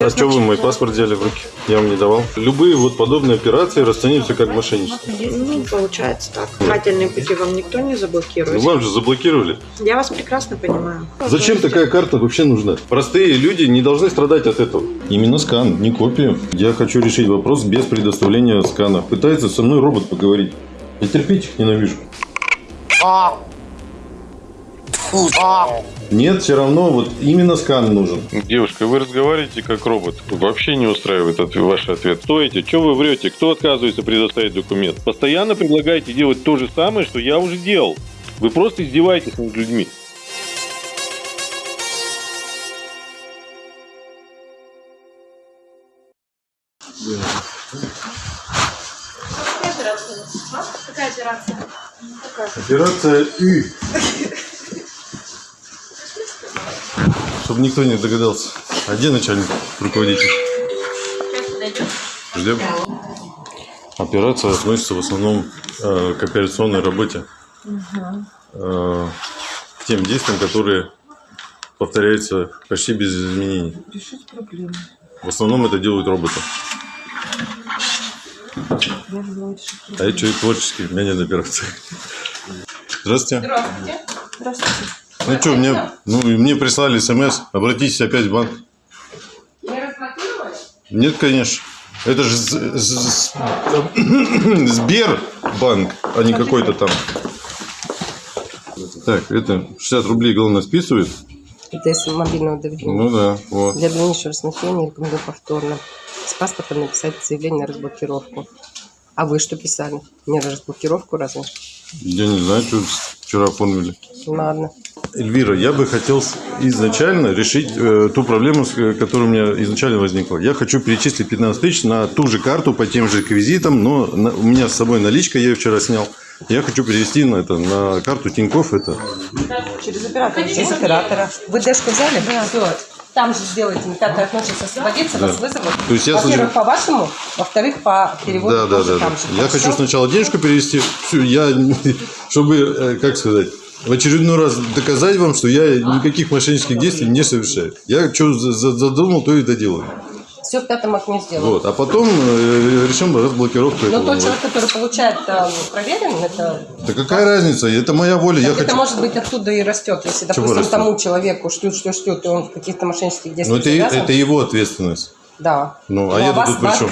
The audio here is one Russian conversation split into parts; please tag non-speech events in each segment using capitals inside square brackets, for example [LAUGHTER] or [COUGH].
А что вы мой паспорт взяли в руки? Я вам не давал. Любые вот подобные операции расцениваются как мошенничество. Ну, получается так. Дыхательные пути вам никто не Ну, заблокирует. вам же заблокировали. Я вас прекрасно понимаю. Зачем такая карта вообще нужна? Простые люди не должны страдать от этого. Именно скан, не копию. Я хочу решить вопрос без предоставления скана. Пытается со мной робот поговорить. Я терпеть их ненавижу. Нет, все равно вот именно скан нужен. Девушка, вы разговариваете как робот. Вообще не устраивает ваш ответ. Стойте, что вы врете? Кто отказывается предоставить документ? Постоянно предлагаете делать то же самое, что я уже делал. Вы просто издеваетесь над людьми. Какая операция? Операция И. [LAUGHS] Чтобы никто не догадался. А где начальник, руководитель? Ждем. Операция относится в основном э, к операционной работе. Э, к тем действиям, которые повторяются почти без изменений. Решить проблему. В основном это делают роботы. Я желаю А я человек творческий, у меня нет операции. Здравствуйте. Здравствуйте. Здравствуйте. Ну что, мне, ну, мне прислали смс, обратитесь опять в банк. Не разблокировали? Нет, конечно. Это же [COUGHS] Сбербанк, а не какой-то там. Так, это 60 рублей главное списывает. Это из мобильного давления. Ну да, вот. Для дальнейшего рассмотрения рекомендую повторно с паспортом написать заявление на разблокировку. А вы что писали? Не разблокировку разве? Я не знаю, что вчера оформили. Ладно. Эльвира, я бы хотел изначально решить э, ту проблему, э, которая у меня изначально возникла. Я хочу перечислить 15 тысяч на ту же карту по тем же реквизитам, но на- у меня с собой наличка, я ее вчера снял. Я хочу перевести на это на карту Тинькофф это. Через оператора. Через оператора. Вы дэшку взяли? Да. Все. Там же сделайте, как относится освободиться, вас вызовут. То есть я Во-первых, по вашему, во-вторых, по переводу Да, да, да. да. же. Я хочу сначала денежку перевести, всю, я, [LAUGHS] чтобы, э, как сказать, в очередной раз доказать вам, что я никаких мошеннических действий не совершаю. Я что задумал, то и доделаю. Все в пятом окне сделано. Вот. А потом э, решим разблокировку Но этого. тот человек, который получает э, проверен, это, Да какая разница? Это моя воля. Я это хочу. может быть оттуда и растет. Если, Чего допустим, растет? тому человеку шлют, что шлют, и он в каких-то мошеннических Но действиях это, завязан, это его ответственность. Да. Ну, а Но я вас тут при чем?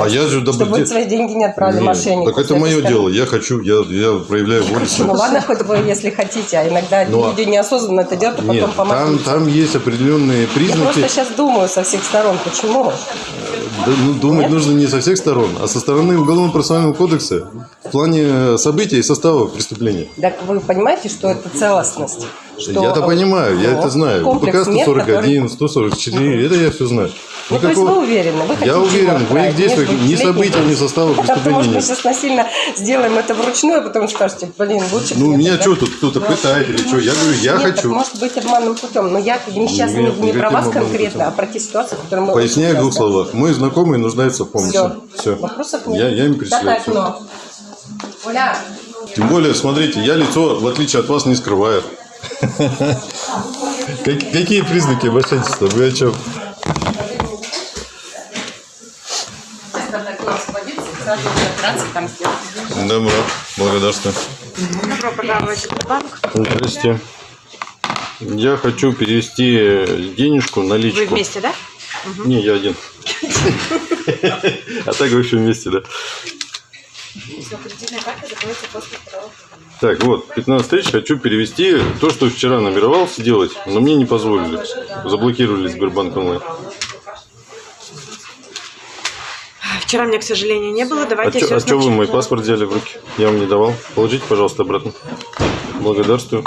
А я же добро- Чтобы свои деньги не отправили Нет, мошеннику. Так это мое стороны. дело. Я хочу, я, я проявляю волю. Ну ладно, хоть вы, если хотите, а иногда Ну, а- люди неосознанно это делают, а потом Нет, там, есть определенные Я признаки. просто сейчас думаю со всех сторон, почему? Да, ну, думать Нет? нужно не со всех сторон, а со стороны Уголовно-процессуального кодекса в плане событий и состава преступления. Так вы понимаете, что это целостность? Что, Я-то понимаю, я ну, это знаю. УПК мер, 141, 144, это я все знаю. Ну, то есть вы уверены? Вы Я уверен, в моих отправить действиях ни события, ни состава преступления может, мы нет. сейчас насильно сделаем это вручную, а потом скажете, блин, лучше... Ну, меня что тут кто-то пытает или что? Я говорю, я хочу. может быть обманным путем. Но я сейчас не, про вас конкретно, а про те ситуации, которые мы... Поясняю в двух словах. Мой знакомый нуждается в помощи. Все. Вопросов нет. Я, им перечисляю. Тем более, смотрите, я лицо, в отличие от вас, не скрываю. [LAUGHS] Как- Какие признаки мошенничества? Вы о чем? сейчас пятое окно освободится, и сразу операции там сделать. Добро, благодарствую. Добро пожаловать в банк. Здрасте. Я хочу перевести денежку, наличку. Вы вместе, да? Не, я один. А так вообще вместе, да. Так, вот, 15 тысяч хочу перевести. То, что вчера намеревался делать, но мне не позволили. Заблокировали Сбербанк онлайн. Вчера меня, к сожалению, не было. А Давайте что всё вы мой паспорт взяли в руки? Я вам не давал. Положите, пожалуйста, обратно. Благодарствую.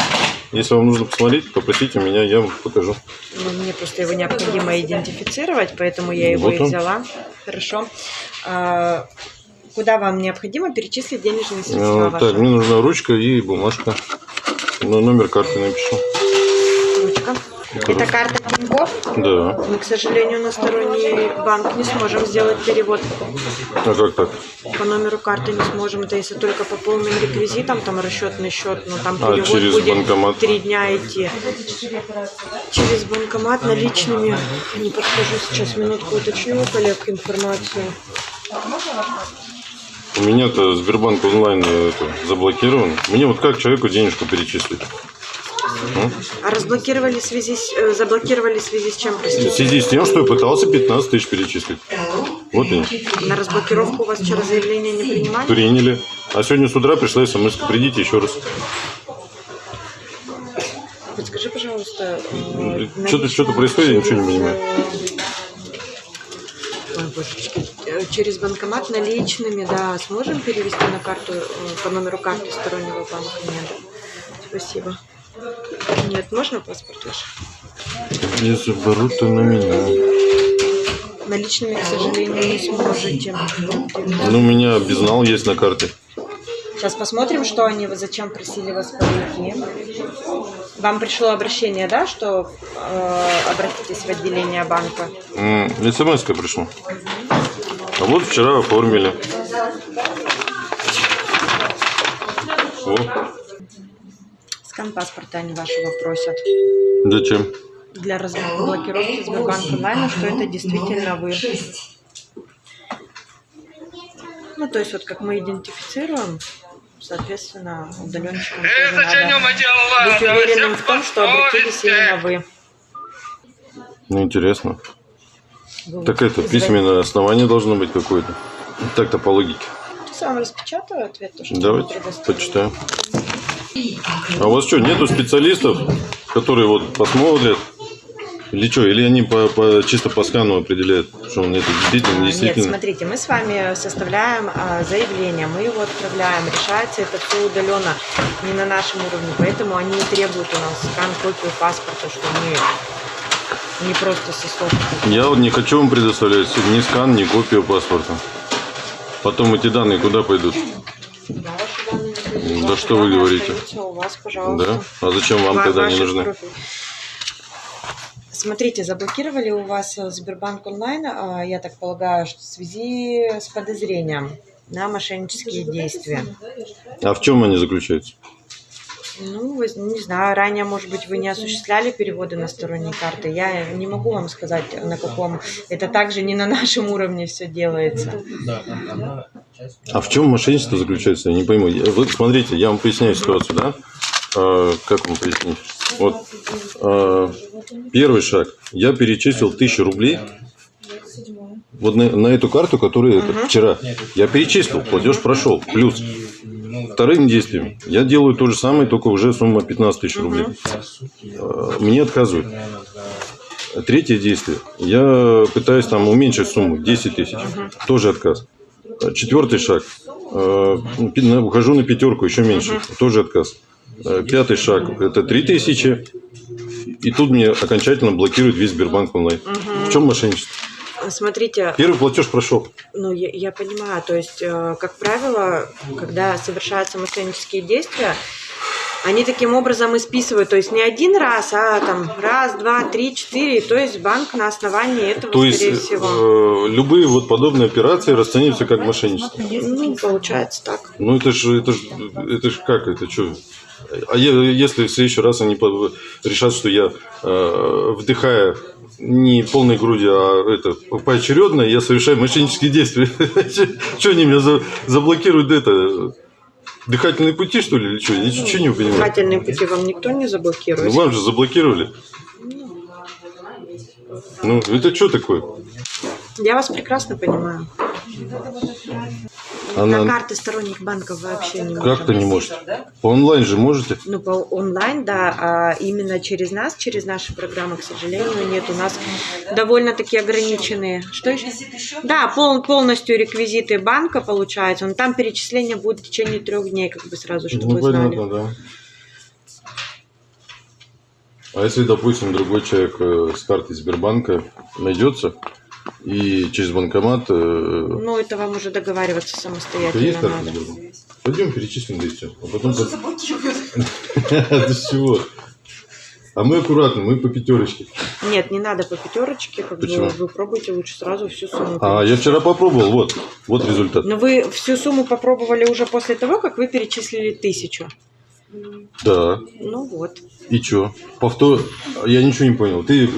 Если вам нужно посмотреть, попросите меня, я вам покажу. Ну, мне просто его необходимо идентифицировать, поэтому я его Вот и взяла. Хорошо. А, куда вам необходимо перечислить денежные средства ваши? Так, мне нужна ручка и бумажка. Ну, номер карты напишу. Это карта Тинькофф. Да. Мы, к сожалению, на сторонний банк не сможем сделать перевод. А как так? По номеру карты не сможем. Это если только по полным реквизитам, там расчетный счет, но там А, перевод через будет банкомат? три дня идти. Через банкомат наличными. Не подскажу сейчас, минутку уточню у коллег информацию. У меня-то Сбербанк онлайн э, это, заблокирован. Мне вот как человеку денежку перечислить? А разблокировали в связи с, э, заблокировали в связи с чем, В простите? связи с тем, что я пытался 15 тысяч перечислить. Вот и На разблокировку у вас вчера заявление не принимали? приняли. А сегодня с утра пришла смс придите еще раз. Подскажи, пожалуйста. э, Что-то что происходит, я ничего не понимаю. Ой, божечки. Э, Через банкомат наличными, да, сможем перевести на карту, э, по номеру карты стороннего банка? Нет. Спасибо. Нет, можно паспорт ваш? Если берут, то на меня. Наличными, к сожалению, не сможете. Ну, у меня безнал есть на карте. Сейчас посмотрим, что они, зачем просили вас подойти. Вам пришло обращение, да, что э, обратитесь в отделение банка? смс пришла. А вот вчера оформили. О, Скан паспорта они вашего просят. зачем? Для разблокировки Сбербанк онлайна, что это действительно вы. Ну, то есть вот как мы идентифицируем, соответственно, удаленщикам тоже надо быть уверенным в том, что обратились именно вы. Ну, интересно. Вы Так это, письменное основание должно быть какое-то. Так-то по логике. Вам распечатаю ответ. то, что Давайте, почитаем. А у вас что, нету специалистов, которые вот посмотрят? Или что? Или они по, по- чисто по скану определяют, что он это действительно, Нет, действительно? смотрите, мы с вами составляем а, заявление, мы его отправляем, решается это все удаленно, не на нашем уровне, поэтому они требуют у нас скан, копию паспорта, что мы не просто со слов. Я вот не хочу вам предоставлять ни скан, ни копию паспорта. Потом эти данные куда пойдут? Да, Да что вы говорите? У вас, пожалуйста. Да? А зачем вам Ва- тогда не нужны? профили. Смотрите, заблокировали у вас э, Сбербанк онлайн, а, я так полагаю, что в связи с подозрением на мошеннические действия. А в чем они заключаются? Ну, не знаю, ранее, может быть, вы не осуществляли переводы на сторонние карты. Я не могу вам сказать, на каком. Это также не на нашем уровне все делается. А в чем мошенничество заключается? Я не пойму. Вы смотрите, я вам поясняю ситуацию, да? А, как вам пояснить? Вот а, первый шаг. Я перечислил тысячу рублей вот на, на эту карту, которую это, вчера. Я перечислил, платеж прошел. Плюс вторым действием я делаю то же самое, только уже сумма 15 тысяч рублей. А, Мне отказывают. Третье действие. Я пытаюсь там уменьшить сумму 10 тысяч. Тоже отказ. Четвертый шаг. Э, Ухожу на пятерку, еще меньше. Тоже отказ. Э, Пятый шаг. Это три тысячи. И тут мне окончательно блокирует весь Сбербанк онлайн. В чем мошенничество? Смотрите, Первый платеж прошел. ну, я, я понимаю, то есть, э, как правило, когда совершаются мошеннические действия, они таким образом и списывают, то есть не один раз, а там раз, два, три, четыре, то есть банк на основании этого, То есть скорее всего. э, любые вот подобные операции расцениваются как мошенничество. Ну, получается так. Ну это же это ж, это ж как это что? А если в следующий раз они решат, что я э, вдыхая не полной грудью, а это поочередно, я совершаю мошеннические действия. [LAUGHS] Что они меня за- заблокируют это? Дыхательные пути, что ли, или что? Я ничего не понимаю. Дыхательные пути вам никто не Ну, заблокирует. вам же заблокировали. Ну, это что такое? Я вас прекрасно понимаю. На Она карты сторонних банков вообще не можем. как-то не может. По онлайн же можете? Ну, по онлайн, да, а именно через нас, через наши программы, к сожалению, нет. У нас довольно-таки ограниченные. Что еще? Да, пол- полностью реквизиты банка получается. Но там перечисление будет в течение трех дней, как бы сразу, чтобы Ну, вы знали. понятно, да. А если, допустим, другой человек э, с картой Сбербанка найдется и через банкомат... э, Ну, это вам уже договариваться самостоятельно есть карта надо. Пойдем перечислим, да и все. А потом... [LAUGHS] с чего? А мы аккуратно, мы по пятерочке. Нет, не надо по пятерочке, как бы Почему? вы пробуйте лучше сразу всю сумму. А я вчера попробовал, вот, вот результат. Но вы всю сумму попробовали уже после того, как вы перечислили тысячу. Да. Ну вот. И чё? Повтор... Я ничего не понял. Ты...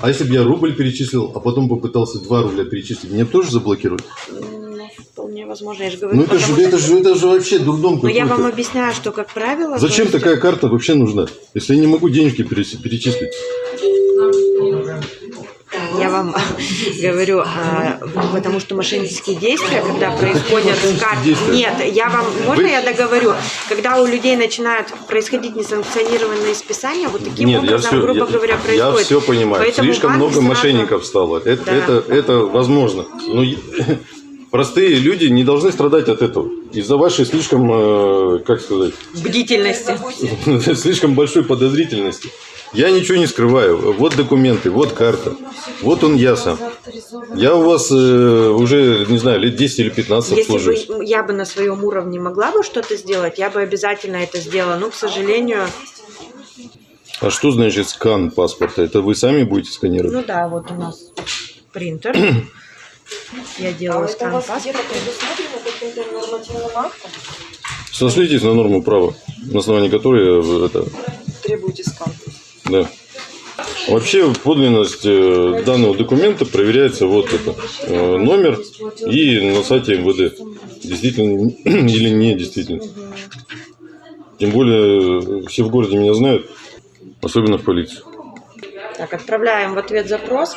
А если бы я рубль перечислил, а потом попытался 2 рубля перечислить, меня тоже заблокируют? Ну, вполне возможно, я же говорю. Ну это же, это что- же, это же вообще дурдом Но я вам объясняю, что, как правило... Зачем то есть- такая карта вообще нужна? Если я не могу денежки перечислить. Я вам [LAUGHS] говорю, а, потому что мошеннические действия, когда происходят с карт... Нет, я вам... Можно я договорю? Когда у людей начинают происходить несанкционированные списания, вот таким Нет, я образом, все, грубо я, говоря, я происходит. все понимаю. Поэтому Слишком много сразу- мошенников стало. Это, Да. это, это возможно. Но я- [LAUGHS] простые люди не должны страдать от этого. Из-за вашей слишком, э, как сказать, Бдительности. [LAUGHS] слишком большой подозрительности. Я ничего не скрываю. Вот документы, вот карта. Вот он я сам. Я у вас э, уже, не знаю, лет 10 или 15 Если бы я бы на своем уровне могла бы что-то сделать, я бы обязательно это сделала. Но, к сожалению, А что значит скан паспорта? Это вы сами будете сканировать? ну да, вот у нас принтер. [COUGHS] Я делаю скан паспорта. Сошлитесь на норму права, на основании которой э, это, Требуете скан. Да. Вообще подлинность э, данного документа проверяется вот это э, номер и на сайте МВД. Действительно [CLEARS THROAT] или не действительно. Тем более э, все в городе меня знают, особенно в полицию. Так, отправляем в ответ запрос,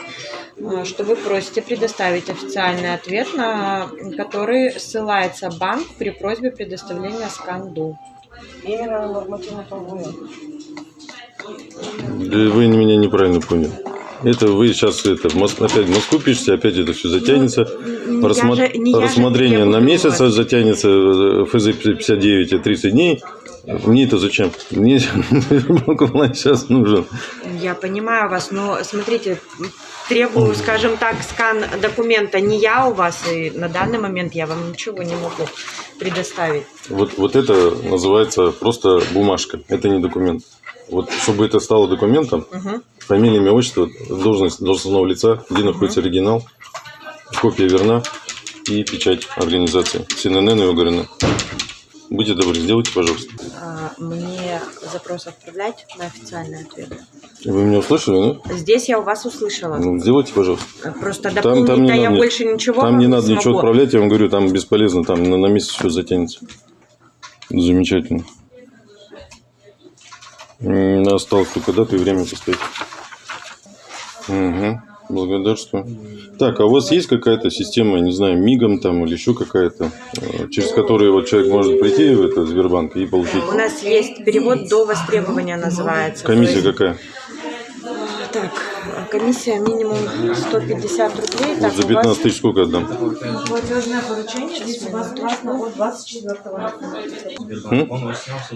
что вы просите предоставить официальный ответ, на который ссылается банк при просьбе предоставления сканду. Именно нормативно правовые. Вы меня неправильно поняли. Это вы сейчас это, опять в Москву пишете, опять это все затянется. Не Рассма- же- не я же Рассмотрение на месяц вас. затянется, э, ФЗ 59 и 30 дней. Мне это зачем? Мне [LAUGHS] сейчас нужен. Я понимаю вас, но смотрите, требую, скажем так, скан документа не я у вас, и на данный момент я вам ничего не могу предоставить. Вот, вот это называется просто бумажка. Это не документ. Вот чтобы это стало документом, Мгм. фамилия, имя, отчество, должность должностного лица, где находится оригинал, копия верна и печать организации. СНН и ОГРН. Будьте добры, сделайте, пожалуйста. А, Мне запрос отправлять на официальный ответ. Вы меня услышали, да? Здесь я у вас услышала. Ну, сделайте, пожалуйста. Просто Там, там не я надо, больше ничего там не надо ничего смогу. отправлять, я вам говорю, там бесполезно, там на, на месяц все затянется. Замечательно. Осталось только дату и время поставить. Угу. Благодарствую. Так, а у вас есть какая-то система, не знаю, мигом там или еще какая-то, э, через которую вот человек может прийти в этот Сбербанк и получить? У нас есть перевод до востребования называется. Комиссия есть, какая? Комиссия минимум 150 рублей. Вот Так, за у вас 15 тысяч сколько отдам? Платежное поручение здесь у вас ужасно от 24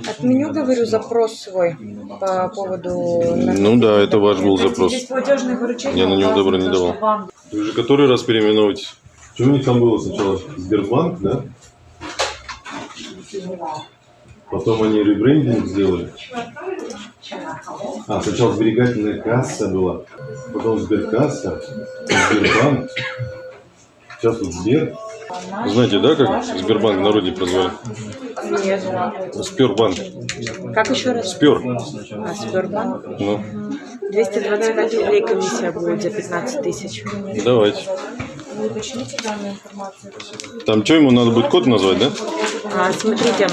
Отменю, говорю, запрос свой по поводу... Ну да, это ваш был запрос. Здесь платежное поручение. Я на него добра не давал. Вы же который раз переименовываетесь? Что у них там было сначала? Сбербанк, да? Потом они ребрендинг сделали. А, сначала сберегательная касса была, потом сберкасса, Сбербанк. Сейчас вот Сбер. Знаете, да, как Сбербанк в народе прозвали? Нет. Спербанк. Как еще раз? Спер. А, Сбербанк? Ну, 225 рублей комиссия будет за 15 тысяч. давайте. Там что, ему надо будет код назвать, да? А, Смотрите,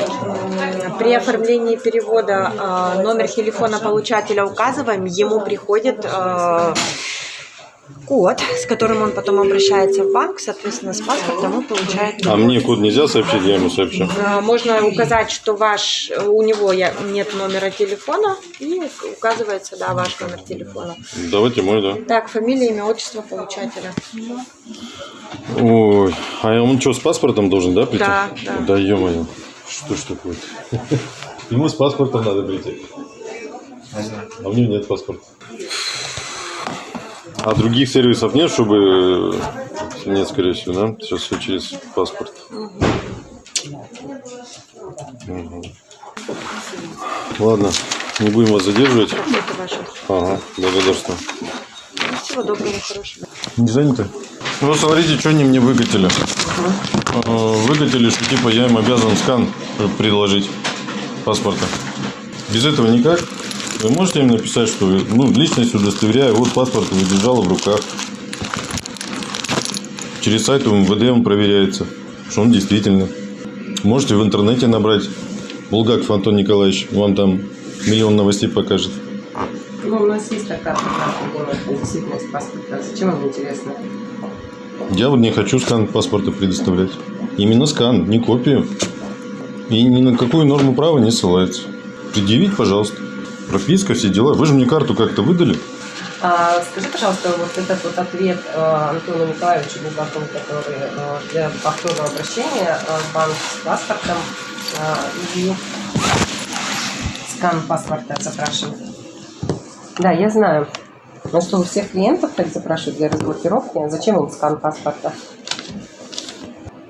при оформлении перевода а, номер телефона получателя указываем, ему приходит а, код, с которым он потом обращается в банк, соответственно, с паспортом он получает. А мне код нельзя сообщить, я ему сообщу. А, Можно указать, что ваш, у него нет номера телефона, и указывается, да, ваш номер телефона. Давайте мой, да. Так, фамилия, имя, отчество получателя. Ой, а он что, с паспортом должен, да, прийти? Да, да. Да ё-моё, что ж такое-то? [LAUGHS] Ему с паспортом надо прийти. А у него нет паспорта. А других сервисов нет, чтобы... Нет, скорее всего, да? Сейчас все через паспорт. Мгм. Ладно, Не будем вас задерживать. Ага, благодарствую. Всего доброго, хорошего. Не заняты? Ну, вот смотрите, что они мне выкатили. Э, Выкатили, что типа я им обязан скан предложить паспорта. Без этого никак. Вы можете им написать, что ну, личность удостоверяю, вот паспорт вы держала в руках. Через сайт МВД он проверяется, что он действительно. Можете в интернете набрать Булгаков Антон Николаевич, вам там миллион новостей покажет. Ну, у нас есть такая программа, делает действительность паспорта. Зачем вам интересно? Я вот не хочу скан паспорта предоставлять. Именно скан, не копию. И ни на какую норму права не ссылается. Предъявить, пожалуйста. Прописка, все дела. Вы же мне карту как-то выдали. А, скажи, пожалуйста, вот этот вот ответ э, Антону Николаевичу Булгакову, который э, для повторного обращения э, в банк с паспортом э, и скан паспорта запрашивает. Да, я знаю. Что, у всех клиентов так запрашивают для разблокировки? Зачем им скан паспорта?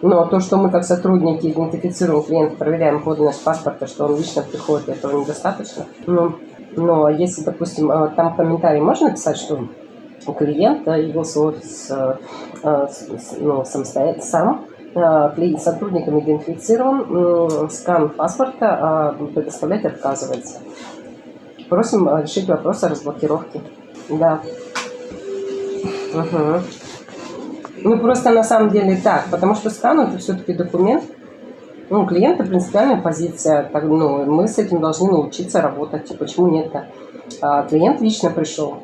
Но то, что мы как сотрудники идентифицируем клиента, проверяем подлинность паспорта, что он лично приходит, этого недостаточно. Ну, но если, допустим, э, там в комментарии можно написать, что клиент явился в офис э, э, ну, самостоятельно, сам, клиент сотрудником идентифицирован, скан паспорта а предоставлять отказывается. Просим э, решить вопрос о разблокировке. Да. Мгм. Ну, просто на самом деле так, потому что скан это все-таки документ. Ну, клиента принципиальная позиция. Так, ну, мы с этим должны научиться работать. И Почему нет-то? А, клиент лично пришел.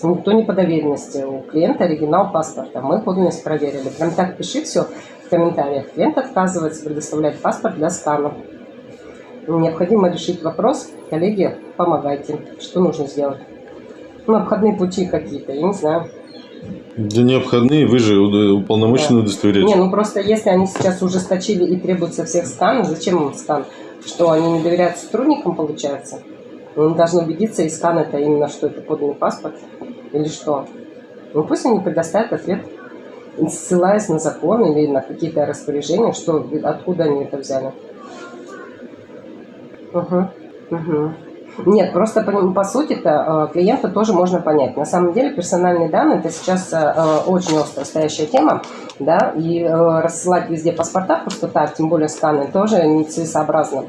Никто не по доверенности. У клиента оригинал паспорта. Мы подлинность проверили. Прям так пиши все в комментариях. Клиент отказывается предоставлять паспорт для скана. Необходимо решить вопрос. Коллеги, помогайте. Что нужно сделать? Ну, обходные пути какие-то, я не знаю. Да не обходные, вы же уполномоченный Не, удостоверять. ну просто если они сейчас ужесточили и требуют со всех скан, зачем им скан? Что, они не доверяют сотрудникам, получается? Ну, Они должны убедиться, и скан это именно, что это подлинный паспорт или что? Ну пусть они предоставят ответ, ссылаясь на закон или на какие-то распоряжения, что, откуда они это взяли. Угу. Угу. Нет, просто по, по сути-то э, клиента тоже можно понять. На самом деле персональные данные это сейчас э, очень остро стоящая тема, да, и э, рассылать везде паспорта просто так, тем более сканы, тоже нецелесообразно.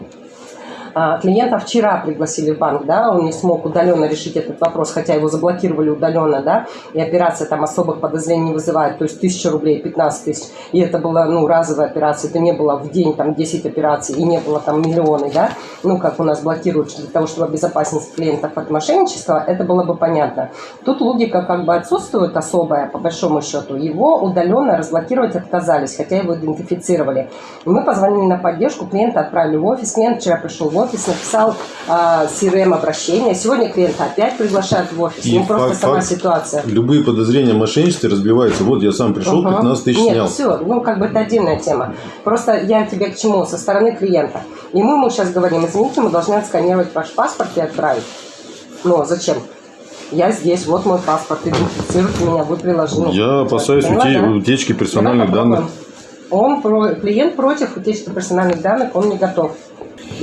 А, Клиента вчера пригласили в банк, да, он не смог удаленно решить этот вопрос, хотя его заблокировали удаленно, да, и операция там особых подозрений не вызывает, то есть 1000 рублей, 15 тысяч, и это была, ну, разовая операция, это не было в день там 10 операций, и не было там миллионы, да, ну, как у нас блокируют для того, чтобы обезопасить клиентов от мошенничества, это было бы понятно. Тут логика как бы отсутствует особая, по большому счету, его удаленно разблокировать отказались, хотя его идентифицировали. Мы позвонили на поддержку, клиента отправили в офис, клиент вчера пришел в офис, написал а, CRM-обращение, сегодня клиента опять приглашают в офис, И ну, просто факт- сама факт- ситуация. Любые подозрения о мошенничестве разбиваются. Вот я сам пришел, Ага. 15 тысяч Нет, снял. все, ну как бы это отдельная тема. Просто я тебе к чему? Со стороны клиента. И мы ему сейчас говорим, извините, мы должны отсканировать ваш паспорт и отправить. Ну, зачем? Я здесь, вот мой паспорт, идентифицируйте меня, вы приложили. Я опасаюсь Поняла, да? утечки персональных данных. Он, про- клиент против утечки персональных данных, он не готов.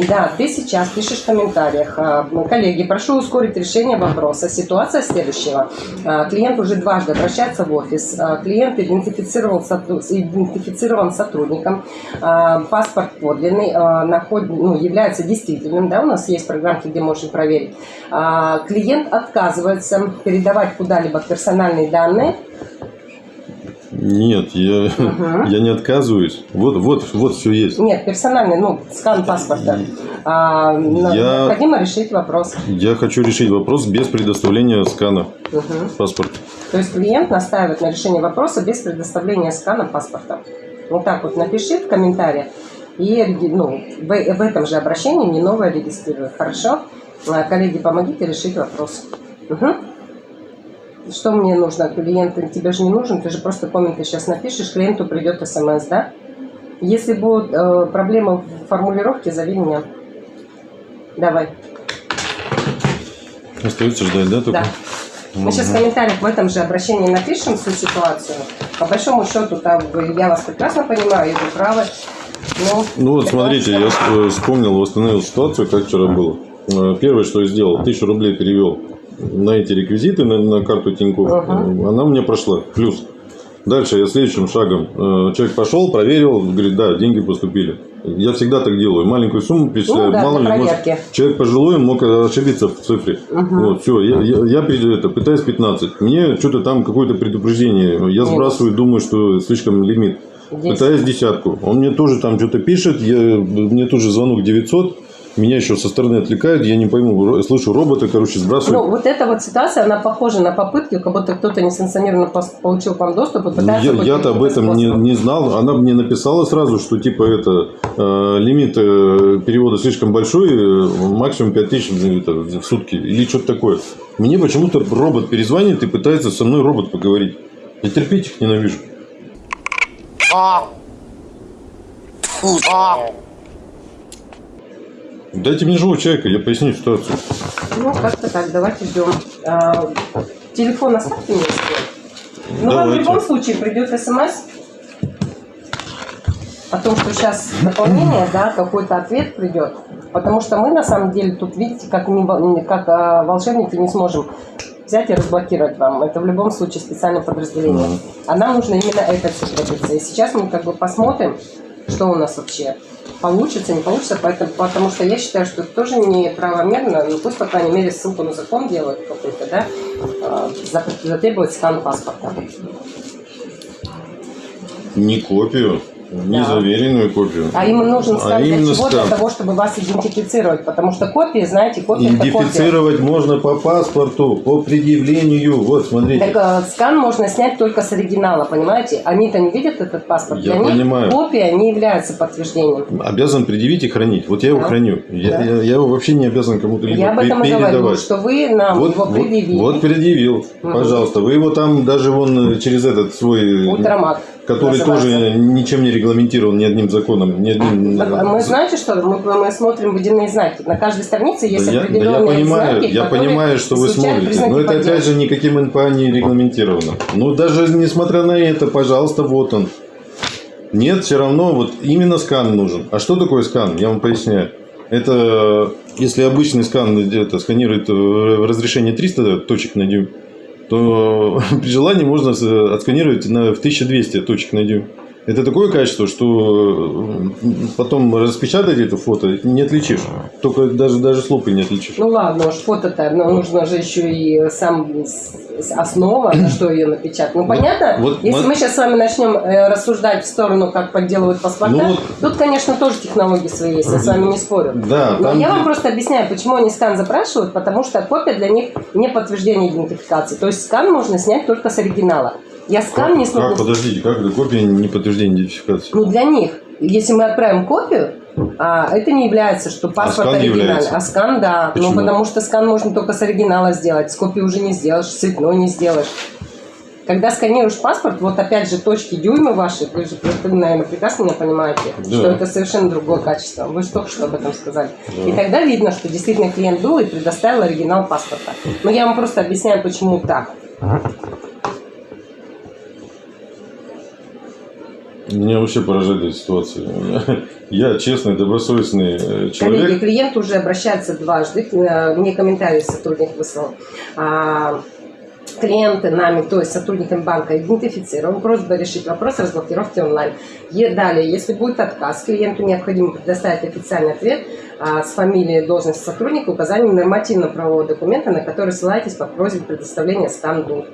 Да, ты сейчас пишешь в комментариях. а, Коллеги, прошу ускорить решение вопроса. Ситуация следующего. А, Клиент уже дважды обращается в офис. А, Клиент идентифицировал, идентифицирован сотрудником. Паспорт подлинный, наход- ну, является действительным. Да, у нас есть программки, где можно проверить. Клиент отказывается передавать куда-либо персональные данные. Нет, я, я не отказываюсь. Вот, вот, вот все есть. Нет, персональный, ну, скан паспорта. А, Я- Необходимо решить вопрос. Я хочу решить вопрос без предоставления скана Мгм. паспорта. То есть клиент настаивает на решении вопроса без предоставления скана паспорта. Вот так вот напиши в комментариях. И ну, в, в этом же обращении не новое регистрируй. Хорошо? А, Коллеги, помогите решить вопрос. Мгм. Что мне нужно? Клиент тебе же не нужен, ты же просто комменты сейчас напишешь, клиенту придет смс, да? Если будут э, проблемы в формулировке, зови меня. Давай. Остается ждать, да, только? Да. Мы сейчас в комментариях в этом же обращении напишем всю ситуацию. По большому счету, там, я вас прекрасно понимаю, и вы правы. Но Ну вот смотрите, я э, вспомнил, восстановил ситуацию, как вчера было. Э, Первое, что я сделал, тысячу рублей перевел на эти реквизиты, на, на карту Тинькофф. Ага. Э, Она у меня прошла. Плюс. Дальше я следующим шагом. э, Человек пошел, проверил, говорит, да, деньги поступили. Я всегда так делаю. Маленькую сумму перечисляю. Ну да, Мало ли, может, человек пожилой, мог ошибиться в цифре. Мгм. Вот, все, я, я, я это, пытаюсь 15. Мне что-то там какое-то предупреждение. Я сбрасываю, думаю, что слишком лимит. Десять. Пытаюсь десятку. Он мне тоже там что-то пишет. Я, мне тоже звонок 900. Меня еще со стороны отвлекают. Я не пойму. Слышу роботы, короче, сбрасывают. Ну, вот эта вот ситуация, она похожа на попытки, как будто кто-то несанкционированно получил к вам доступ и Ну, пытается... я, я-то об этом не, не знал. Она мне написала сразу, что типа это э, лимит э, перевода слишком большой, э, максимум 5000 ну, это, в сутки или что-то такое. Мне почему-то робот перезвонит и пытается со мной робот поговорить. Я терпеть их ненавижу. Дайте мне живого человека, я поясню ситуацию. Ну, как-то так, давайте ждем. А, телефон оставьте мне. Ну, вам в любом случае придет смс о том, что сейчас дополнение, да, какой-то ответ придет. Потому что мы, на самом деле, тут, видите, как, не как а, волшебники не сможем взять и разблокировать вам. Это в любом случае специальное подразделение. А нам нужно именно это все добиться. И сейчас мы как бы посмотрим, что у нас вообще получится, не получится, поэтому, потому что я считаю, что это тоже неправомерно, ну пусть, по крайней мере, ссылку на закон делают какой-то, да, за- затребовать скан паспорта. Не копию, не Да. заверенную копию. А им нужен скан А для именно чего? скан. Для того, чтобы вас идентифицировать, потому что копии, знаете, копия это копия. Идентифицировать можно по паспорту, по предъявлению. Вот, смотрите. Так э, скан можно снять только с оригинала, понимаете? Они-то не видят этот паспорт. Я Для них понимаю. копия не является подтверждением. Обязан предъявить и хранить. Вот я его Да. храню. Я, Да. я- я его вообще не обязан кому-то Я об этом и говорю, что вы нам Вот, его вот- предъявили. вот предъявил, Мгм. пожалуйста. Вы его там даже вон э, через этот свой, Утромат. Который тоже ничем не регламентирован ни одним законом, ни одним. Так, а Мы знаете что? Мы, мы смотрим водяные знаки. На каждой странице есть Да я, да определенные я понимаю, знаки, я понимаю, что вы смотрите, но это опять подделки. же никаким НПА не регламентировано. Ну даже несмотря на это, пожалуйста, вот он. Нет, все равно вот именно скан нужен. А что такое скан? Я вам поясняю. Это если обычный скан это сканирует э, разрешение 300 точек на дюйм, то [LAUGHS] при желании можно с- отсканировать на, в 1200 точек на дюйм. Это такое качество, что э, потом распечатать это фото не отличишь. Только даже, даже с лупой не отличишь. Ну ладно, уж фото-то, но нужно же еще и сам основа, на что ее напечатать. Ну понятно, вот если мы- мы сейчас с вами начнем э, рассуждать в сторону, как подделывают паспорта, Ну вот- тут, конечно, тоже технологии свои есть, я с вами не спорю. Да, Но там я вам просто объясняю, почему они скан запрашивают, потому что копия для них не подтверждение идентификации. То есть скан можно снять только с оригинала. Я скан не Как, смогу... подождите, как это копия не подтверждение идентификации? Ну, для них, если мы отправим копию, а, это не является, что паспорт скан оригинальный. является? А скан, да. Почему? Ну, потому что скан можно только с оригинала сделать. С копии уже не сделаешь, с цветной не сделаешь. Когда сканируешь паспорт, вот опять же точки дюймы ваши, вы же, вы, наверное, прекрасно меня понимаете, Да. что это совершенно другое качество. Вы же только что об этом сказали. Да. И тогда видно, что действительно клиент был и предоставил оригинал паспорта. Но я вам просто объясняю, почему так. Меня вообще поражает эта ситуация. [LAUGHS] Я, честный, добросовестный э, Коллеги, человек. клиент уже обращается дважды, э, мне комментарий сотрудник выслал. А, Клиенты нами, то есть сотрудниками банка, идентифицирован. Просьба решить вопрос разблокировки онлайн. Е- Далее, если будет отказ, клиенту необходимо предоставить официальный ответ а, с фамилией, должности сотрудника, указанием нормативно-правового документа, на который ссылаетесь по просьбе предоставления станду.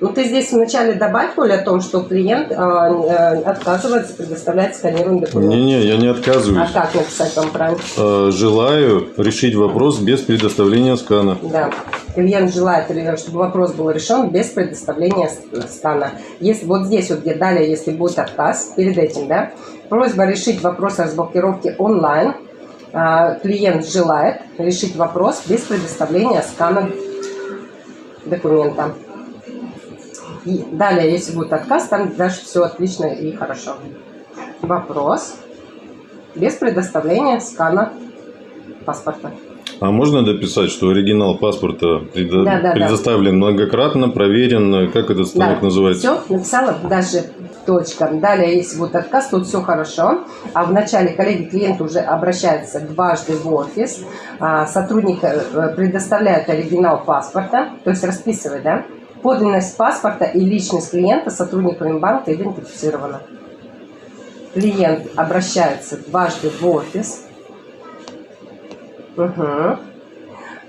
Ну, ты здесь вначале добавь, Коля, о том, что клиент э, э, отказывается предоставлять сканированный документ. Не-не, я не А отказываюсь. как написать вам правильно? Э, Желаю решить вопрос без предоставления скана. Да. Клиент желает, чтобы вопрос был решен без предоставления с- стана. Если вот здесь вот где далее, если будет отказ, перед этим, да, просьба решить вопрос разблокировки онлайн. А, Клиент желает решить вопрос без предоставления скана документа. И далее, если будет отказ, там дальше все отлично и хорошо. Вопрос без предоставления скана паспорта. А можно дописать, что оригинал паспорта предо- Да, да, да. предоставлен многократно, проверен, как этот станок называется? Все, написала даже Точка. Далее, если будет отказ, тут все хорошо. А в начале коллеги клиент уже обращается дважды в офис. А, сотрудник э, предоставляет оригинал паспорта, то есть расписывает, да? Подлинность паспорта и личность клиента сотрудниками банка идентифицирована. Клиент обращается дважды в офис. Угу.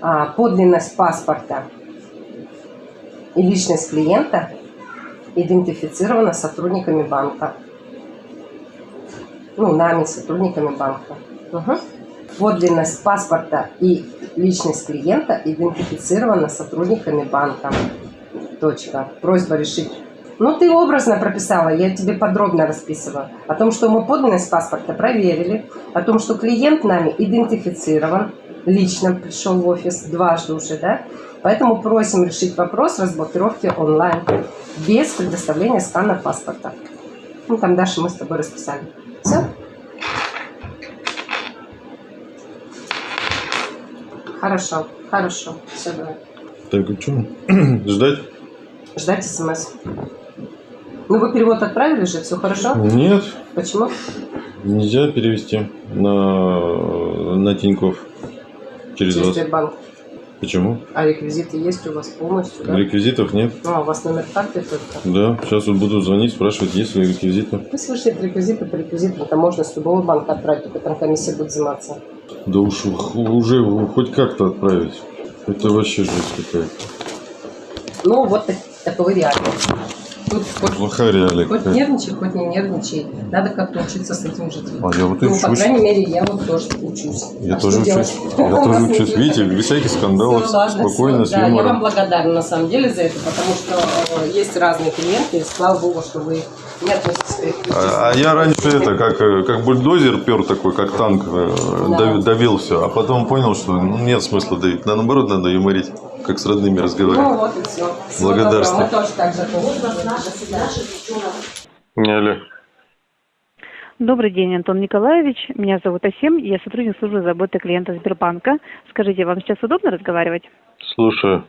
А, подлинность паспорта и личность клиента идентифицирована сотрудниками банка. Ну, нами, сотрудниками банка. Угу. Подлинность паспорта и личность клиента идентифицирована сотрудниками банка. Точка. Просьба решить. Ну, ты образно прописала, я тебе подробно расписываю. О том, что мы подлинность паспорта проверили, о том, что клиент нами идентифицирован, лично пришел в офис дважды уже, да? Поэтому просим решить вопрос разблокировки онлайн без предоставления скана паспорта. Ну, там дальше мы с тобой расписали. Все? Хорошо, хорошо. Все, давай. Так, а что? [CLEARS THROAT] Ждать? Ждать смс. Ну, вы перевод отправили же, все хорошо? Нет, Почему? нельзя перевести на, на Тинькофф через Через вас. Сбербанк. Почему? А реквизиты есть у вас полностью, да? Реквизитов нет. Ну, а у вас номер карты только. Да, сейчас вот буду звонить, спрашивать, есть ли реквизиты. Пусть вышлет реквизиты по реквизитам, это можно с любого банка отправить, только там комиссия будет взиматься. Да уж уже хоть как-то отправить. Это вообще жесть какая-то. Ну, вот так- таковы реалии. Тут хоть, Плохая реалия хоть нервничай, хоть не нервничай. Надо как-то учиться с этим жить. А я вот и ну, по учусь. крайней мере, я вот тоже учусь. Я А тоже учусь. Я [LAUGHS] тоже учусь. нет Видите, без всяких скандалов, спокойно, с Да, я вам благодарна на самом деле за это, потому что э, есть разные клиенты, слава богу, что вы не относитесь к их А, а я раньше это, как, э, как бульдозер пер такой, как танк, э, Да. дав- давил все. А потом понял, что ну, нет смысла давить. Да, наоборот, надо юморить, как с родными Ну разговаривать. вот и все. Благодарствую. Мы тоже так же. Алло. Добрый день, Антон Николаевич. Меня зовут Асим. Я сотрудник службы заботы клиента Сбербанка. Скажите, вам сейчас удобно разговаривать? Слушаю.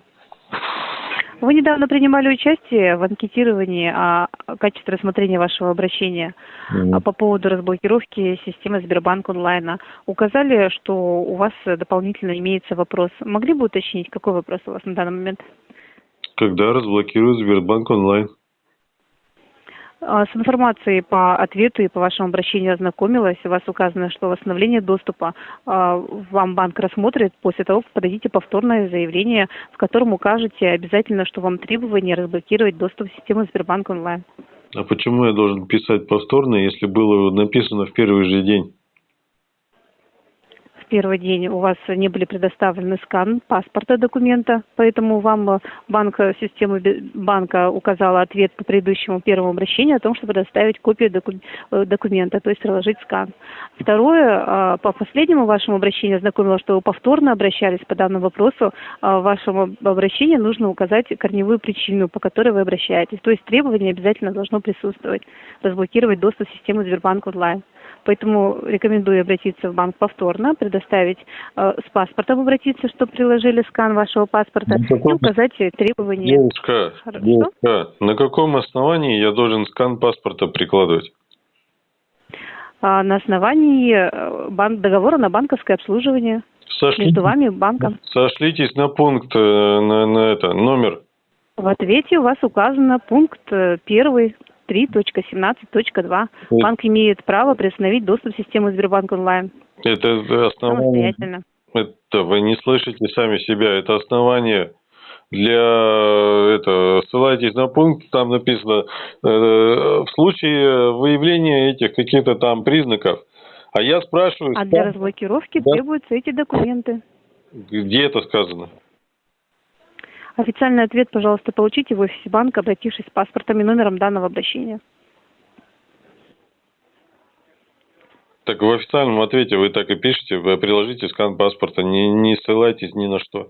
Вы недавно принимали участие в анкетировании о качестве рассмотрения вашего обращения а по поводу разблокировки системы Сбербанк онлайна. Указали, что у вас дополнительно имеется вопрос. Могли бы уточнить, какой вопрос у вас на данный момент? Когда разблокируют Сбербанк онлайн? А, С информацией по ответу и по вашему обращению ознакомилась. У вас указано, что восстановление доступа а, вам банк рассмотрит после того, как подадите повторное заявление, в котором укажете обязательно, что вам требование разблокировать доступ в систему Сбербанк онлайн. А почему я должен писать повторно, если было написано в первый же день? Первый день у вас не были предоставлены скан паспорта документа, поэтому вам э, банк, э, система банка указала ответ по предыдущему первому обращению о том, что предоставить копию э, документа, то есть приложить скан. Второе, э, по последнему вашему обращению ознакомила, что вы повторно обращались по данному вопросу. А В вашем об- обращении нужно указать корневую причину, по которой вы обращаетесь. То есть требование обязательно должно присутствовать, разблокировать доступ в систему Сбербанк онлайн. Поэтому рекомендую обратиться в банк повторно, предоставить э, с паспортом обратиться, чтобы приложили скан вашего паспорта Ну, и указать требования. Девушка, Хорошо. девушка, на каком основании я должен скан паспорта прикладывать? А, на основании э, бан- договора на банковское обслуживание Сошлитесь, между вами и банком. сошлитесь на пункт, э, на, на это, номер. В ответе у вас указано пункт э, первый 3.17.2. Вот. Банк имеет право приостановить доступ в систему Сбербанк онлайн Это основание. Это вы не слышите сами себя. Это основание для это ссылайтесь на пункт, там написано э, в случае выявления этих каких-то там признаков. А я спрашиваю, А для разблокировки Да. требуются эти документы. где это сказано? Официальный ответ, пожалуйста, получите в офисе банка, обратившись с паспортом и номером данного обращения. Так в официальном ответе вы так и пишете, вы приложите скан паспорта, не, не ссылайтесь ни на что.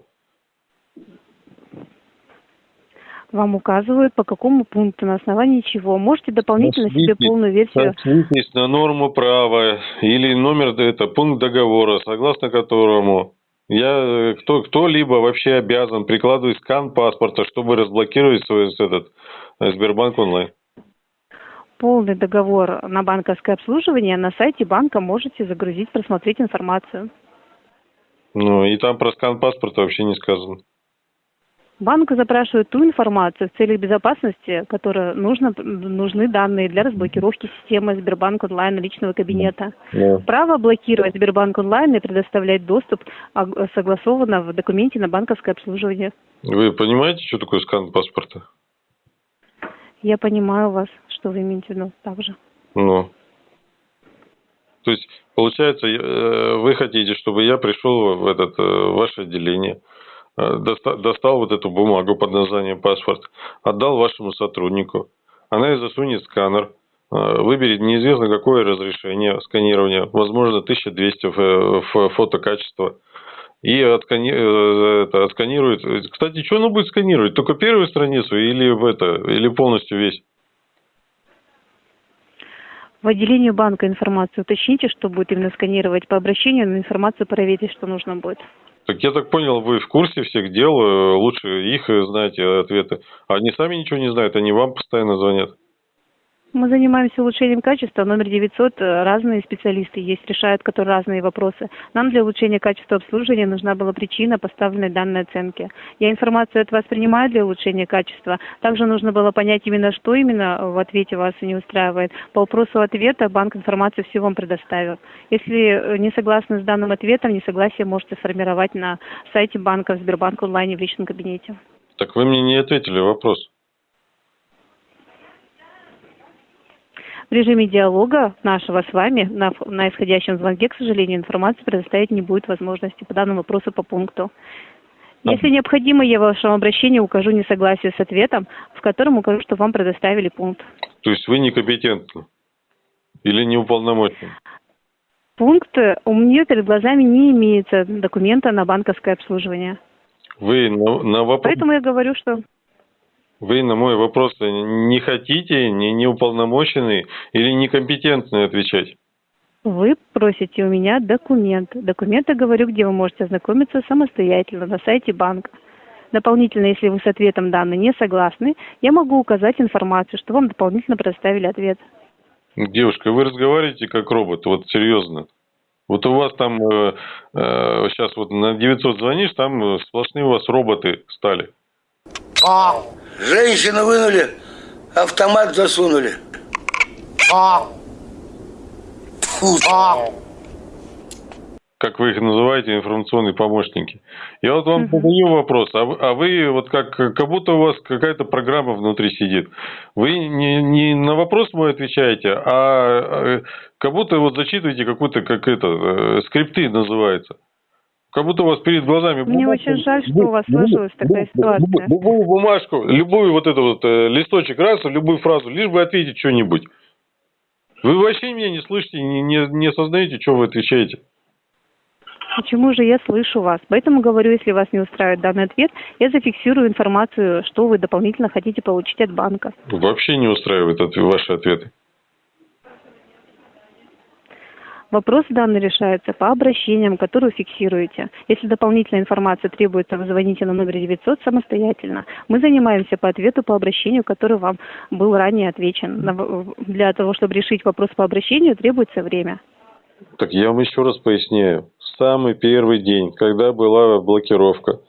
Вам указывают, по какому пункту, на основании чего. Можете дополнительно себе полную версию. Сошлитесь на норму права или номер, это пункт договора, согласно которому я, э, кто, кто-либо вообще обязан прикладывать скан паспорта, чтобы разблокировать свой этот э, Сбербанк онлайн. Полный договор на банковское обслуживание на сайте банка можете загрузить, просмотреть информацию. Ну, и там про скан паспорта вообще не сказано. Банк запрашивает ту информацию в целях безопасности, которая нужно, нужны данные для разблокировки системы Сбербанк онлайн личного кабинета. Да. Право блокировать Сбербанк онлайн и предоставлять доступ а, согласовано в документе на банковское обслуживание. Вы понимаете, что такое скан паспорта? Я понимаю вас, что вы имеете в виду также. Ну. То есть, получается, э, вы хотите, чтобы я пришел в этот, э, в ваше отделение, э, доста- достал вот эту бумагу под названием паспорт, отдал вашему сотруднику. Она и засунет сканер, э, выберет неизвестно какое разрешение сканирования, возможно, 1200 в, в фотокачество, и откани- э, отсканирует. Кстати, что она будет сканировать? Только первую страницу или в это, или полностью весь? В отделении банка информацию уточните, что будет именно сканировать по обращению, но информацию проверьте, что нужно будет. Так я так понял, вы в курсе всех дел, э, лучше их э, знаете ответы. А они сами ничего не знают, они вам постоянно звонят. Мы занимаемся улучшением качества. Номер 900 э, разные специалисты есть, решают которые разные вопросы. Нам для улучшения качества обслуживания нужна была причина поставленной данной оценки. Я информацию от вас принимаю для улучшения качества. Также нужно было понять именно, что именно в ответе вас не устраивает. По вопросу ответа банк информацию всю вам предоставил. Если э, не согласны с данным ответом, несогласие можете сформировать на сайте банка Сбербанк онлайне в личном кабинете. Так вы мне не ответили вопрос. В режиме диалога нашего с вами на, на исходящем звонке, к сожалению, информации предоставить не будет возможности по данному вопросу по пункту. Если необходимо, я в вашем обращении укажу несогласие с ответом, в котором укажу, что вам предоставили пункт. То есть вы некомпетентны или не уполномочены? Пункт э, у меня перед глазами не имеется документа на банковское обслуживание. Вы на, на вопрос, Поэтому я говорю, что вы на мой вопрос не хотите, не, не уполномочены или некомпетентны отвечать? вы просите у меня документ. Документы говорю, где вы можете ознакомиться самостоятельно на сайте банка. Дополнительно, если вы с ответом данной не согласны, я могу указать информацию, что вам дополнительно предоставили ответ. Девушка, вы разговариваете как робот, вот серьезно. Вот у вас там э, э, сейчас вот на 900 звонишь, там сплошные у вас роботы стали. Женщину вынули, автомат засунули. Фу. как вы их называете, информационные помощники. Я вот вам задаю вопрос, а вы, а вы вот как, как будто у вас какая-то программа внутри сидит. Вы не, не на вопрос мой отвечаете, а э, как будто вот зачитываете какую-то, как это, э, скрипты называется. Как будто у вас перед глазами... Мне бумажка, очень жаль, что у вас сложилась такая любую- ситуация. Любую бумажку, любую вот эту вот э, листочек раз, любую фразу, лишь бы ответить что-нибудь. Вы вообще меня не слышите, не, не, не осознаете, что вы отвечаете. Почему же я слышу вас? Поэтому говорю, если вас не устраивает данный ответ, я зафиксирую информацию, что вы дополнительно хотите получить от банка. Вообще не устраивает ваши ответы. Вопрос данный решается по обращениям, которые фиксируете. Если дополнительная информация требуется, вы звоните на номер 900 самостоятельно. Мы занимаемся по ответу по обращению, который вам был ранее отвечен. Для того, чтобы решить вопрос по обращению, требуется время. Так я вам еще раз поясняю. Самый первый день, когда была блокировка,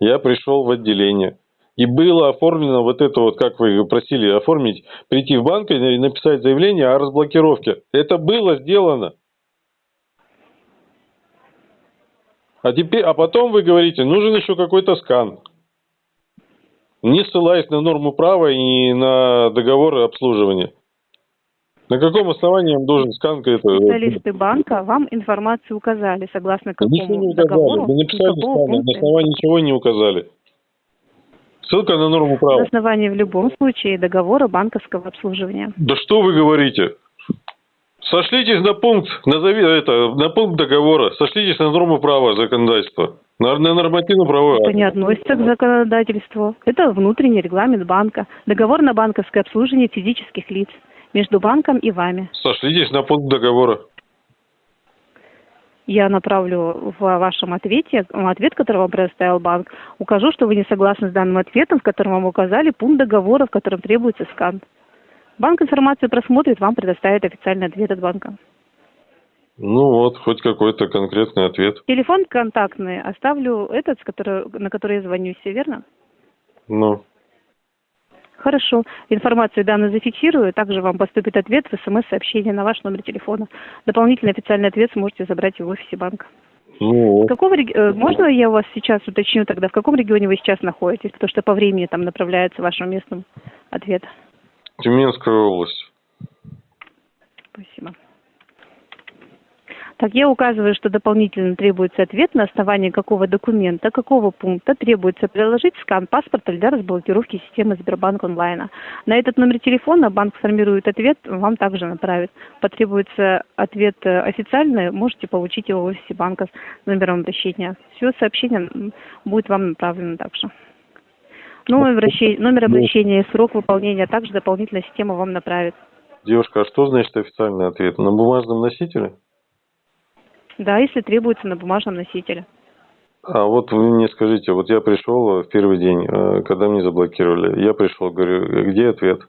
я пришел в отделение. И было оформлено вот это вот, как вы просили оформить, прийти в банк и написать заявление о разблокировке. Это было сделано. А теперь, а потом вы говорите, нужен еще какой-то скан. Не ссылаясь на норму права и на договор обслуживания. На каком основании он должен скан это? Специалисты банка вам информацию указали, согласно Ничего какому не указали. договору, Вы написали скан, на основании ничего не указали. Ссылка на норму На права. основании в любом случае договора банковского обслуживания. Да что вы говорите? Сошлитесь на пункт, назови это, на пункт договора, сошлитесь на норму права законодательства, на, на нормативно-правовой Это не относится к законодательству. Это внутренний регламент банка. Договор на банковское обслуживание физических лиц между банком и вами. Сошлитесь на пункт договора. Я направлю в вашем ответе, ответ, который вам предоставил банк, укажу, что вы не согласны с данным ответом, в котором вам указали пункт договора, в котором требуется скан. Банк информацию просмотрит, вам предоставит официальный ответ от банка. Ну вот, хоть какой-то конкретный ответ. Телефон контактный оставлю этот, с который, на который я звоню, все верно? Ну, Хорошо. Информацию данную зафиксирую. Также вам поступит ответ в смс-сообщение на ваш номер телефона. Дополнительный официальный ответ сможете забрать в офисе банка. ну В каком реги- э, Можно я у вас сейчас уточню тогда, в каком регионе вы сейчас находитесь? Потому что по времени там направляется вашему местному ответ. Тюменская область. Спасибо. Так, я указываю, что дополнительно требуется ответ, на основании какого документа, какого пункта требуется приложить скан паспорта для разблокировки системы Сбербанк онлайна. На этот номер телефона банк сформирует ответ, вам также направит. Потребуется ответ э, официальный, можете получить его в офисе банка с номером обращения. Все сообщение будет вам направлено также. Номер обращения, номер обращения и срок выполнения также дополнительная система вам направит. Девушка, а что значит официальный ответ? На бумажном носителе? Да, если требуется на бумажном носителе. А вот вы мне скажите, вот я пришел в первый день, э, когда мне заблокировали, я пришел, говорю, где ответ?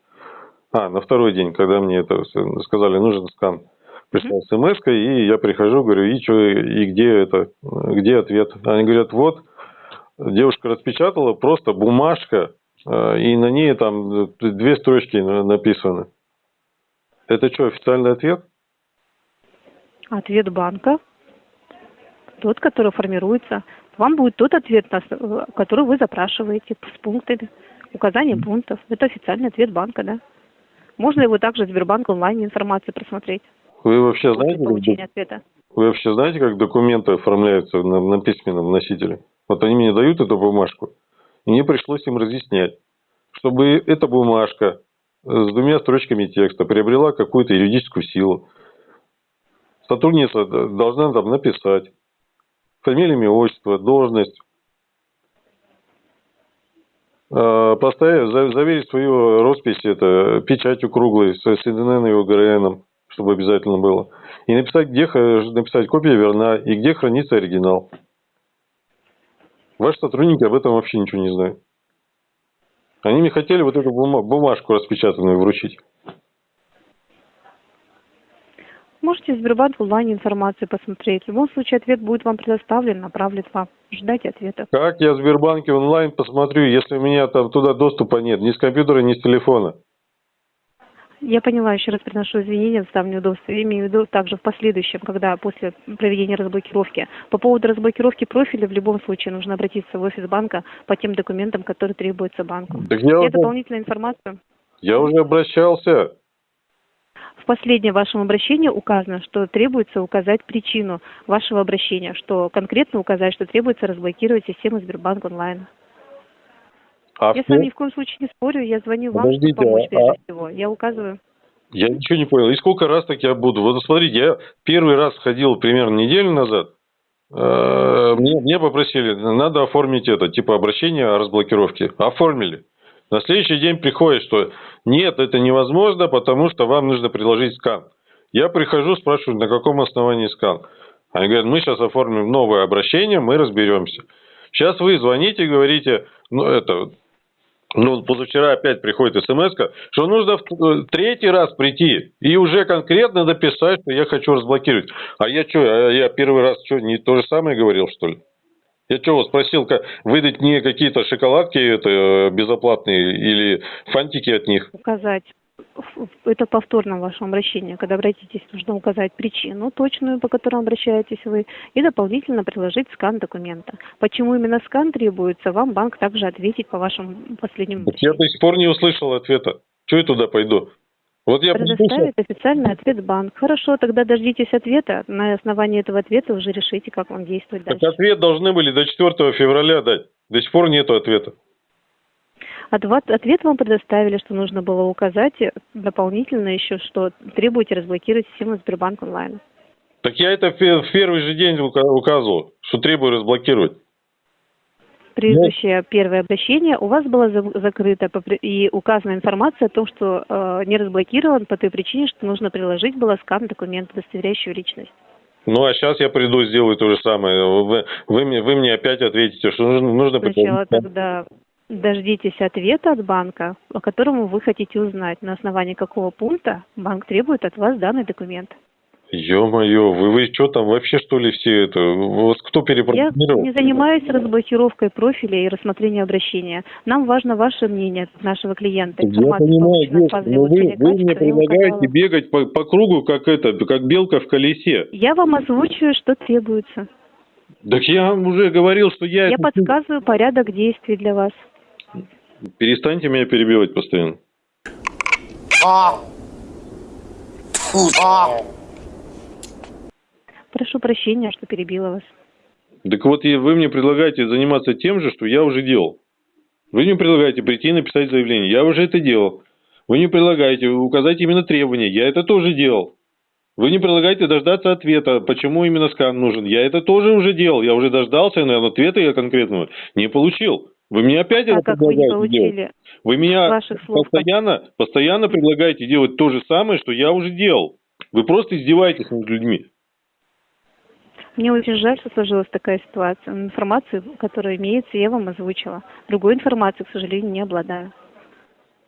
А, на второй день, когда мне это сказали, нужен скан. Пришла смс и я прихожу, говорю, и что, и где это, где ответ? Они говорят, вот, девушка распечатала, просто бумажка, э, и на ней там две строчки на- написаны. Это что, официальный ответ? Ответ банка, тот, который формируется. Вам будет тот ответ, с- который вы запрашиваете с пунктами, указанием пунктов. Это официальный ответ банка, да. Можно его также в Сбербанк онлайн информацию просмотреть Вы вообще знаете, как получения ответа. Вы вообще знаете, как документы оформляются на, на письменном носителе? Вот они мне дают эту бумажку, и мне пришлось им разъяснять, чтобы эта бумажка э, с двумя строчками текста приобрела какую-то юридическую силу. Сотрудница должна там написать фамилия, имя, отчество, должность, э, поставить, за- заверить свою роспись это, печатью круглой с, с ИДН и ОГРН, чтобы обязательно было. И написать, где написать копия верна и где хранится оригинал. Ваши сотрудники об этом вообще ничего не знают. Они мне хотели вот эту бума- бумажку распечатанную вручить. Можете в Сбербанк онлайн информацию посмотреть. В любом случае ответ будет вам предоставлен, направлен вам. Ждайте ответа. Как я в Сбербанке онлайн посмотрю, если у меня там туда доступа нет, ни с компьютера, ни с телефона? Я поняла, еще раз приношу извинения за неудобства. Я имею в виду также в последующем, когда после проведения разблокировки. По поводу разблокировки профиля в любом случае нужно обратиться в офис банка по тем документам, которые требуются банку. Так я Я уже, дополнительную информацию. я уже обращался. В последнем вашем обращении указано, что требуется указать причину вашего обращения, что конкретно указать, что требуется разблокировать систему Сбербанк онлайн. А Я с вами ни в коем случае не спорю, я звоню вам, чтобы Подождите, помочь а- прежде а- всего. Я указываю. Я ничего не понял. И сколько раз так я буду? Вот смотрите, я первый раз ходил примерно неделю назад. Э, Мне, мне попросили, надо оформить это, типа обращение о разблокировке. Оформили. На следующий день приходит, что нет, это невозможно, потому что вам нужно приложить скан. Я прихожу, спрашиваю, на каком основании скан. Они говорят, мы сейчас оформим новое обращение, мы разберемся. Сейчас вы звоните и говорите, ну это, ну, позавчера опять приходит смс что нужно в э, третий раз прийти и уже конкретно написать, что я хочу разблокировать. А я что, я первый раз что, не то же самое говорил, что ли? Я что, вот спросил, как, выдать мне какие-то шоколадки это, э, безоплатные или фантики от них? указать это повторно в вашем обращении, когда обратитесь, нужно указать причину точную, по которой обращаетесь вы, и дополнительно приложить скан документа. Почему именно скан требуется, вам банк также ответит по вашему последнему Вот я до сих пор не услышал ответа. Что я туда пойду? Вот я послушал. Предоставит официальный ответ банк. Хорошо, тогда дождитесь ответа. На основании этого ответа уже решите, как вам действовать Так дальше. ответ должны были до 4 февраля дать. До сих пор нету ответа. Ответ, вам предоставили, что нужно было указать дополнительно еще, что требуете разблокировать систему Сбербанк онлайн. Так я это в пе- в первый же день ука- указывал, что требую разблокировать. Предыдущее первое обращение у вас было за- закрыто и указана информация о том, что э, не разблокирован по той причине, что нужно приложить было скан документа, удостоверяющего личность. Ну, а сейчас я приду, сделаю то же самое. Вы, вы, мне, вы мне опять ответите, что нужно, нужно Сначала тогда дождитесь ответа от банка, о котором вы хотите узнать, на основании какого пункта банк требует от вас данный документ. Ё-моё, вы, вы что там вообще что ли все это? Вас кто Я перепрограммировал? не занимаюсь разблокировкой профиля и рассмотрением обращения. Нам важно ваше мнение, нашего клиента. Я понимаю, от девушка, но вы, вы мне я предлагаете бегать по, по кругу, как это, как белка в колесе. Я вам озвучиваю, что требуется. Так я вам уже говорил, что я... Я подсказываю порядок действий для вас. Перестаньте меня перебивать постоянно. Прошу прощения, что перебила вас. Так вот, вы мне предлагаете заниматься тем же, что я уже делал. Вы мне предлагаете прийти и написать заявление. Я уже это делал. Вы мне предлагаете указать именно требования. Я это тоже делал. Вы не предлагаете дождаться ответа, почему именно скан нужен. Я это тоже уже делал. Я уже дождался, но ответа я конкретного не получил. Вы мне опять А это как вы не делать? Вы меня ваших слов? постоянно, постоянно предлагаете делать то же самое, что я уже делал. Вы просто издеваетесь над людьми. Мне очень жаль, что сложилась такая ситуация. Информацию, которая имеется, я вам озвучила. Другой информации, к сожалению, не обладаю.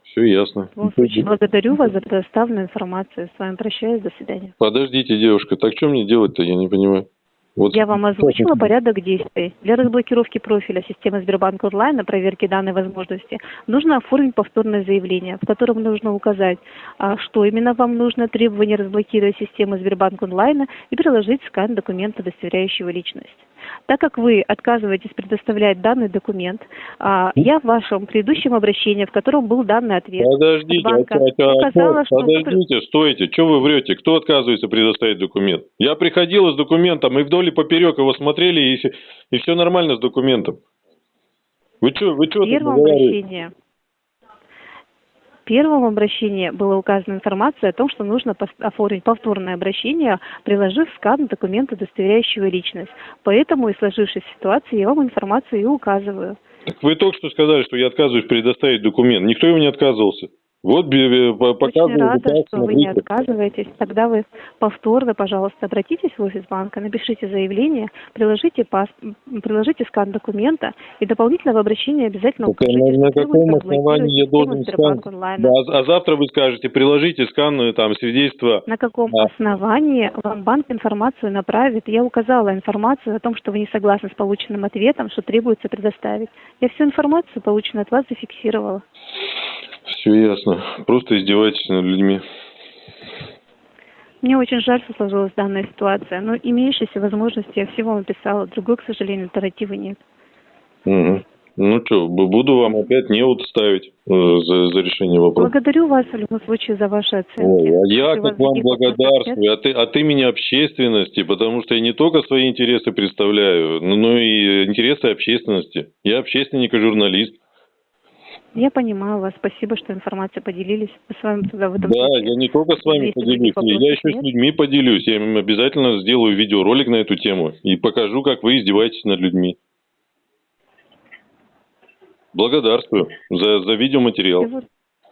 Все ясно. В любом случае, благодарю вас за предоставленную информацию. С вами прощаюсь. До свидания. Подождите, девушка, так что мне делать-то, я не понимаю. Вот Я вам озвучила порядок действий. Для разблокировки профиля системы Сбербанк онлайн на проверке данной возможности нужно оформить повторное заявление, в котором нужно указать, а, что именно вам нужно, требование разблокировать систему Сбербанк онлайн и приложить скан документа, удостоверяющего личность. Так как вы отказываетесь предоставлять данный документ, а, я в вашем предыдущем обращении, в котором был данный ответ, Подождите, банка а а а указала, что подождите, стойте, что вы врете? Кто отказывается предоставить документ? Я приходил с документом, и вдоль и поперек его смотрели, и, все нормально с документом. Вы что, вы что В первом обращении первом обращении была указана информация о том, что нужно оформить повторное обращение, приложив скан документа, удостоверяющего личность. Поэтому и сложившейся ситуации я вам информацию и указываю. Так вы только что сказали, что я отказываюсь предоставить документ. Никто его не отказывался. Вот бе- бе- по- Очень показываю, рада, что вы не отказываетесь. Тогда вы повторно, пожалуйста, обратитесь в офис банка, напишите заявление, приложите, пас... приложите скан документа и дополнительно в обращении обязательно Так, укажите, на, на каком основании я должен скан? Да, а, а завтра вы скажете, приложите скан, э, там, свидетельство. На каком А. основании вам банк информацию направит? Я указала информацию о том, что вы не согласны с полученным ответом, что требуется предоставить. Я всю информацию, полученную от вас, зафиксировала. Все ясно. Просто издеваетесь над людьми. Мне очень жаль, что сложилась данная ситуация, но имеющиеся возможности я все вам описала. Другой, к сожалению, альтернативы нет. Мгм. Ну что, буду вам опять не вот ставить э, за, за решение вопроса. Благодарю вас в любом случае за ваши оценки. Ой, а я Если как вам благодарствую, от, от имени общественности, потому что я не только свои интересы представляю, но и интересы общественности. Я общественник и журналист. Я понимаю вас. Спасибо, что информацией поделились. Мы с вами тогда в этом Да, случае. я не только с вами Если поделюсь, я еще нет. с людьми поделюсь. Я им обязательно сделаю видеоролик на эту тему и покажу, как вы издеваетесь над людьми. Благодарствую за, за видеоматериал. Всего,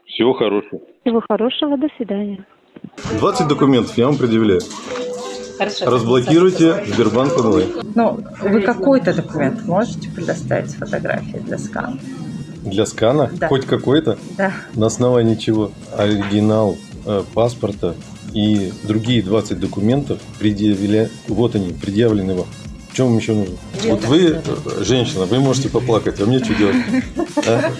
Всего хорошего. всего хорошего. До свидания. 20 документов я вам предъявляю. Хорошо. Разблокируйте Сбербанк онлайн. Ну, вы какой-то документ можете предоставить фотографии для скана? Для скана? Да. Хоть какой-то? Да. На основании чего? Оригинал э, паспорта и другие 20 документов предъявля... Вот они, предъявлены вам. В чем вам еще нужно? Вот вы, э, женщина, вы можете поплакать, а мне что делать? [LAUGHS] А?